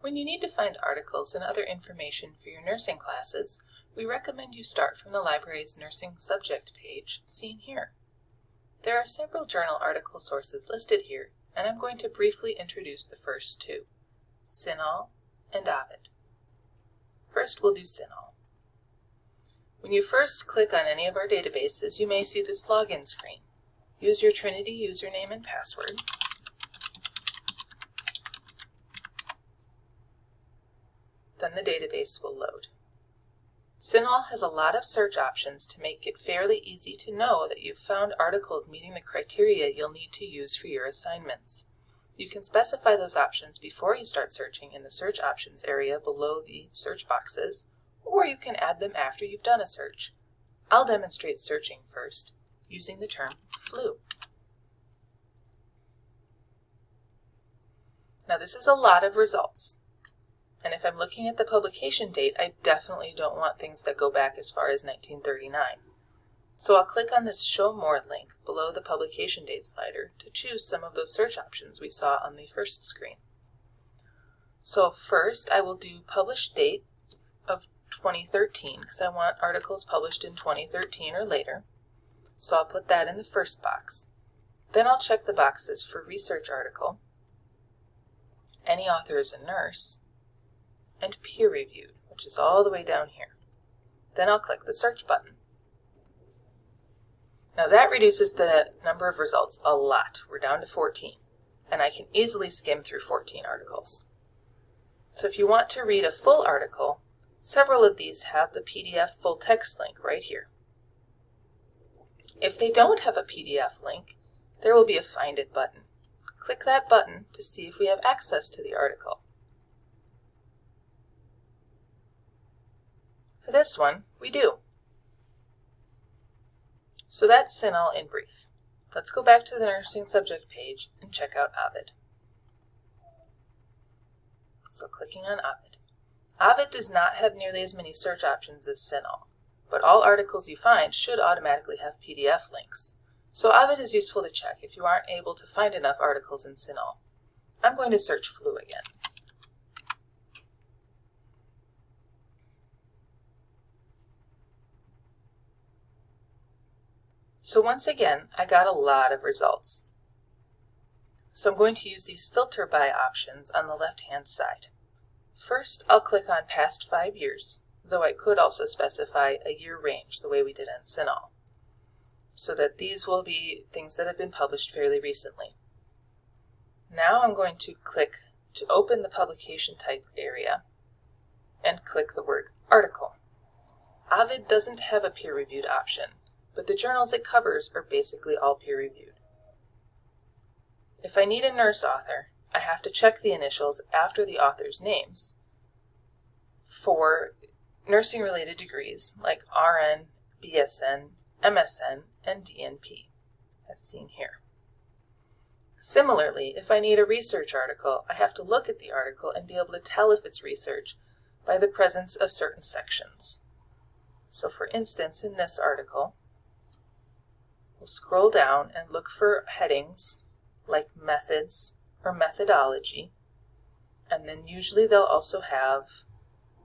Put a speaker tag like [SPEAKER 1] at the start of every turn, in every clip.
[SPEAKER 1] When you need to find articles and other information for your nursing classes, we recommend you start from the library's nursing subject page, seen here. There are several journal article sources listed here, and I'm going to briefly introduce the first two, CINAHL and Ovid. First, we'll do CINAHL. When you first click on any of our databases, you may see this login screen. Use your Trinity username and password. Then the database will load. CINAHL has a lot of search options to make it fairly easy to know that you've found articles meeting the criteria you'll need to use for your assignments. You can specify those options before you start searching in the Search Options area below the search boxes, or you can add them after you've done a search. I'll demonstrate searching first, using the term flu. Now this is a lot of results. And if I'm looking at the publication date, I definitely don't want things that go back as far as 1939. So I'll click on this Show More link below the publication date slider to choose some of those search options we saw on the first screen. So first I will do Published Date of 2013 because I want articles published in 2013 or later. So I'll put that in the first box. Then I'll check the boxes for Research Article, Any author is a nurse, and peer reviewed, which is all the way down here. Then I'll click the search button. Now that reduces the number of results a lot. We're down to 14, and I can easily skim through 14 articles. So if you want to read a full article, several of these have the PDF full text link right here. If they don't have a PDF link, there will be a Find It button. Click that button to see if we have access to the article. For this one, we do. So that's CINAHL in brief. Let's go back to the nursing subject page and check out Ovid. So clicking on Ovid. Ovid does not have nearly as many search options as CINAHL, but all articles you find should automatically have PDF links. So Ovid is useful to check if you aren't able to find enough articles in CINAHL. I'm going to search flu again. So once again, I got a lot of results. So I'm going to use these filter by options on the left-hand side. First, I'll click on past five years, though I could also specify a year range the way we did on CINAHL, so that these will be things that have been published fairly recently. Now I'm going to click to open the publication type area and click the word article. Ovid doesn't have a peer-reviewed option, but the journals it covers are basically all peer-reviewed. If I need a nurse author, I have to check the initials after the author's names for nursing-related degrees like RN, BSN, MSN, and DNP, as seen here. Similarly, if I need a research article, I have to look at the article and be able to tell if it's research by the presence of certain sections. So for instance, in this article, scroll down and look for headings like methods or methodology. And then usually they'll also have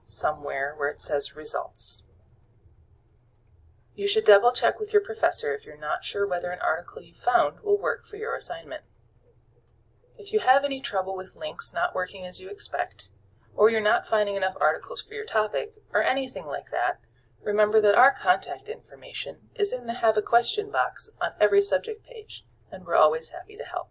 [SPEAKER 1] somewhere where it says results. You should double check with your professor if you're not sure whether an article you found will work for your assignment. If you have any trouble with links not working as you expect, or you're not finding enough articles for your topic, or anything like that, Remember that our contact information is in the Have a Question box on every subject page, and we're always happy to help.